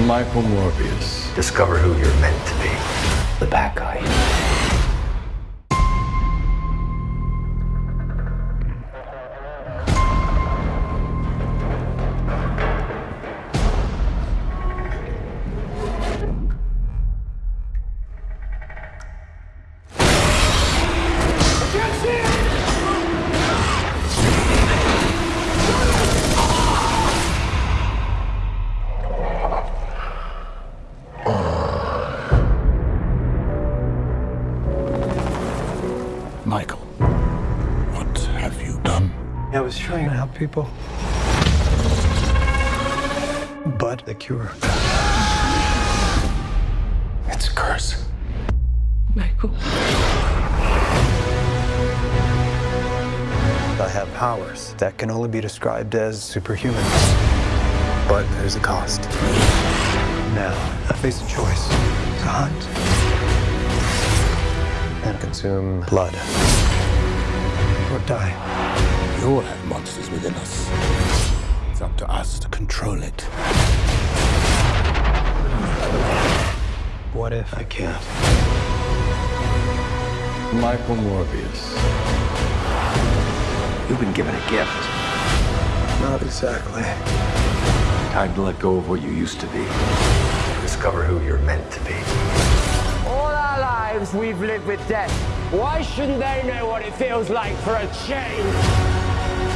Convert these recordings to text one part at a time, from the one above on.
Michael Morbius. Discover who you're meant to be. The bad guy. Michael, what have you done? I was trying to help people. But the cure. It's a curse. Michael. I have powers that can only be described as superhuman. But there's a cost. Now, I face a choice to hunt and consume blood or die. We all have monsters within us. It's up to us to control it. What if I can't? Michael Morbius. You've been given a gift. Not exactly. Time to let go of what you used to be. Discover who you're meant to be. All our lives we've lived with death. Why shouldn't they know what it feels like for a change?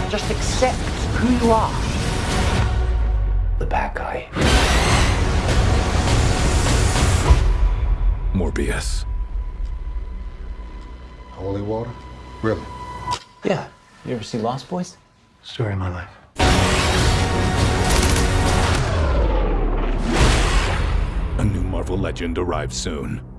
Just accept who you are. The bad guy. Morbius. Holy water? Really? Yeah. You ever see Lost Boys? Story of my life. A new Marvel legend arrives soon.